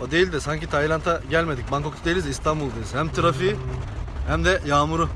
O değil de sanki Tayland'a gelmedik. Bangkok'ta değiliz de İstanbul'dayız. Hem trafiği hem de yağmuru.